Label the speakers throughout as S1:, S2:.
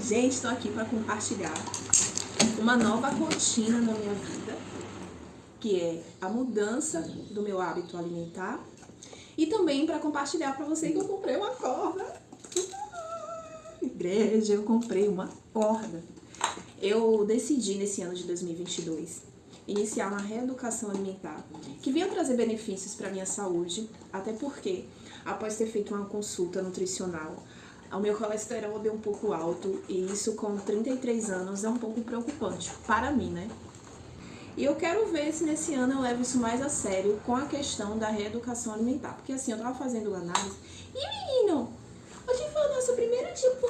S1: Gente, estou aqui para compartilhar uma nova rotina na minha vida, que é a mudança do meu hábito alimentar e também para compartilhar para você que eu comprei uma corda. Igreja, eu comprei uma corda. Eu decidi nesse ano de 2022 iniciar uma reeducação alimentar que vinha trazer benefícios para minha saúde, até porque após ter feito uma consulta nutricional, o meu colesterol deu um pouco alto e isso com 33 anos é um pouco preocupante para mim, né? E eu quero ver se nesse ano eu levo isso mais a sério com a questão da reeducação alimentar. Porque assim, eu tava fazendo análise. E menino, hoje foi o nosso primeiro tipo.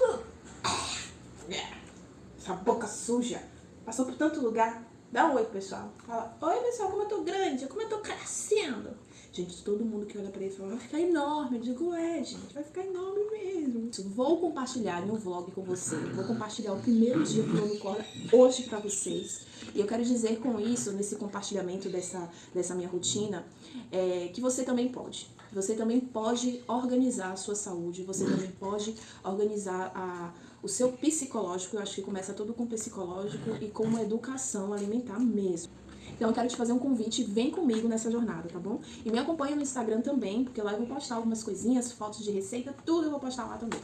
S1: Essa boca suja. Passou por tanto lugar. Dá um oi, pessoal. Fala, oi, pessoal, como eu tô grande, como eu tô crescendo. Gente, todo mundo que olha pra ele fala, vai ficar enorme. Eu digo, é, gente, vai ficar enorme mesmo. Vou compartilhar um vlog com você. Vou compartilhar o primeiro dia pulando corda hoje pra vocês. E eu quero dizer com isso, nesse compartilhamento dessa, dessa minha rotina, é, que você também pode. Você também pode organizar a sua saúde, você também pode organizar a, o seu psicológico. Eu acho que começa tudo com psicológico e com uma educação alimentar mesmo. Então eu quero te fazer um convite, vem comigo nessa jornada, tá bom? E me acompanha no Instagram também, porque lá eu vou postar algumas coisinhas, fotos de receita, tudo eu vou postar lá também.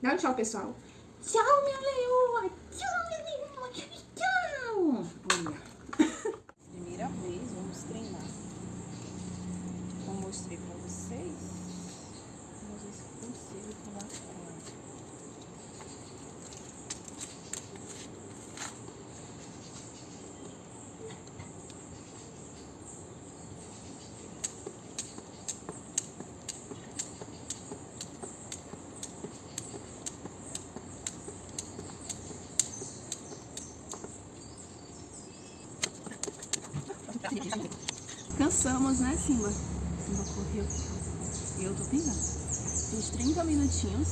S1: Dá um tchau, pessoal. Tchau, minha leoa! Tchau, minha leoa! Tchau! Olha. Primeira vez, vamos treinar. Como mostrei pra vocês, vamos ver se eu consigo pular Cansamos, né, Simba? Simba correu. Eu tô pingando. Fiz 30 minutinhos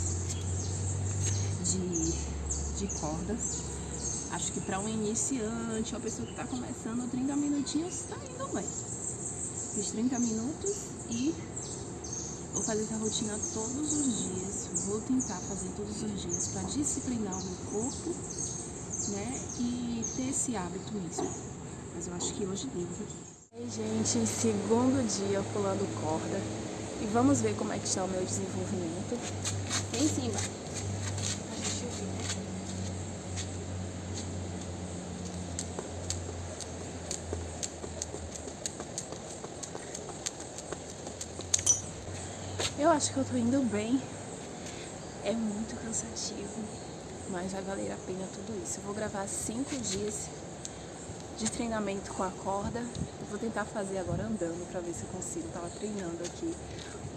S1: de, de corda. Acho que pra um iniciante, uma pessoa que tá começando, 30 minutinhos tá indo bem. Fiz 30 minutos e vou fazer essa rotina todos os dias. Vou tentar fazer todos os dias pra disciplinar o meu corpo, né? E ter esse hábito mesmo. Mas eu acho que hoje devo. Oi gente, segundo dia pulando corda e vamos ver como é que está o meu desenvolvimento. Em cima. Eu acho que eu tô indo bem. É muito cansativo, mas vai valer a pena tudo isso. Eu vou gravar cinco dias de treinamento com a corda. Vou tentar fazer agora andando para ver se eu consigo. tava treinando aqui.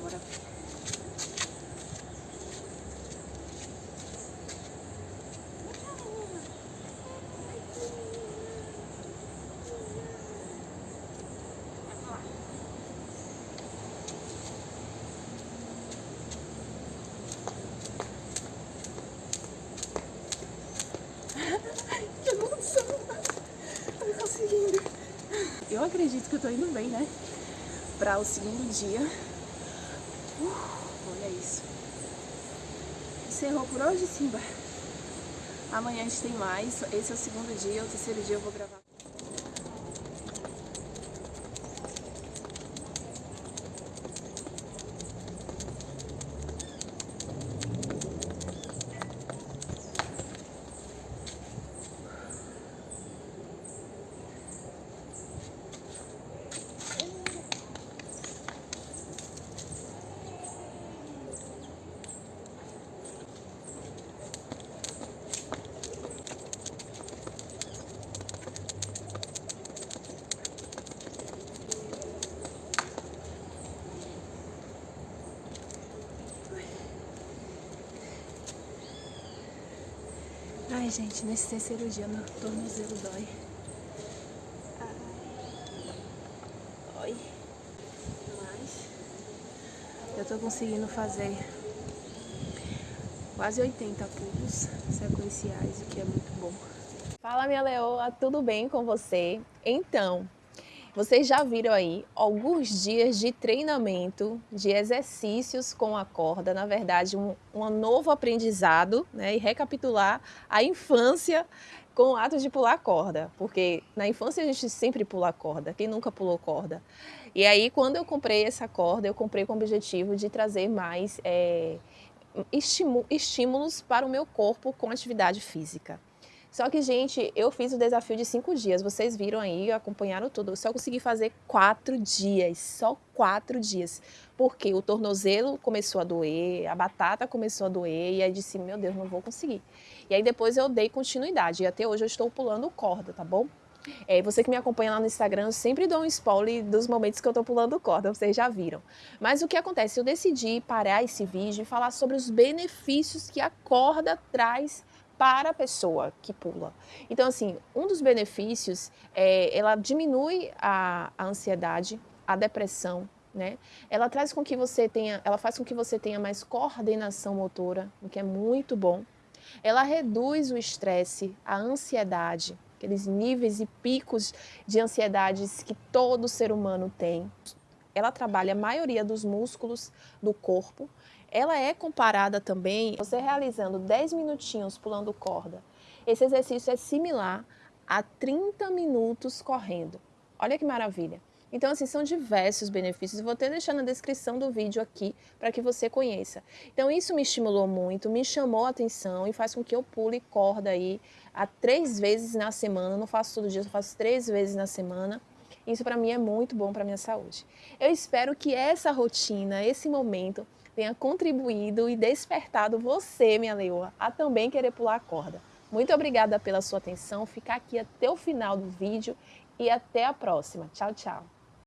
S1: Bora Eu acredito que eu tô indo bem, né? Pra o segundo dia. Uh, olha isso. Encerrou por hoje, Simba. Amanhã a gente tem mais. Esse é o segundo dia. O terceiro dia eu vou gravar. Ai, gente, nesse terceiro dia meu tornozelo dói. Ai. Mas eu tô conseguindo fazer quase 80 pulos sequenciais, o que é muito bom. Fala minha leoa, tudo bem com você? Então,
S2: Vocês já viram aí alguns dias de treinamento, de exercícios com a corda, na verdade um, um novo aprendizado, né? E recapitular a infância com o ato de pular corda, porque na infância a gente sempre pula corda, quem nunca pulou corda? E aí quando eu comprei essa corda, eu comprei com o objetivo de trazer mais é, estímulos para o meu corpo com atividade física. Só que, gente, eu fiz o desafio de cinco dias. Vocês viram aí, acompanharam tudo. Eu só consegui fazer quatro dias, só quatro dias. Porque o tornozelo começou a doer, a batata começou a doer, e aí disse, meu Deus, não vou conseguir. E aí depois eu dei continuidade, e até hoje eu estou pulando corda, tá bom? É, você que me acompanha lá no Instagram, eu sempre dou um spoiler dos momentos que eu estou pulando corda, vocês já viram. Mas o que acontece? Eu decidi parar esse vídeo e falar sobre os benefícios que a corda traz para a pessoa que pula. Então, assim, um dos benefícios é ela diminui a, a ansiedade, a depressão, né? Ela traz com que você tenha, ela faz com que você tenha mais coordenação motora, o que é muito bom. Ela reduz o estresse, a ansiedade, aqueles níveis e picos de ansiedades que todo ser humano tem. Ela trabalha a maioria dos músculos do corpo, ela é comparada também, você realizando 10 minutinhos pulando corda. Esse exercício é similar a 30 minutos correndo. Olha que maravilha. Então, assim, são diversos benefícios. Vou até deixar na descrição do vídeo aqui para que você conheça. Então, isso me estimulou muito, me chamou a atenção e faz com que eu pule corda aí a três vezes na semana. não faço todo dia, eu faço três vezes na semana. Isso para mim é muito bom para minha saúde. Eu espero que essa rotina, esse momento, tenha contribuído e despertado você, minha leoa, a também querer pular a corda. Muito obrigada pela sua atenção, ficar aqui até o final do vídeo e até a próxima. Tchau, tchau.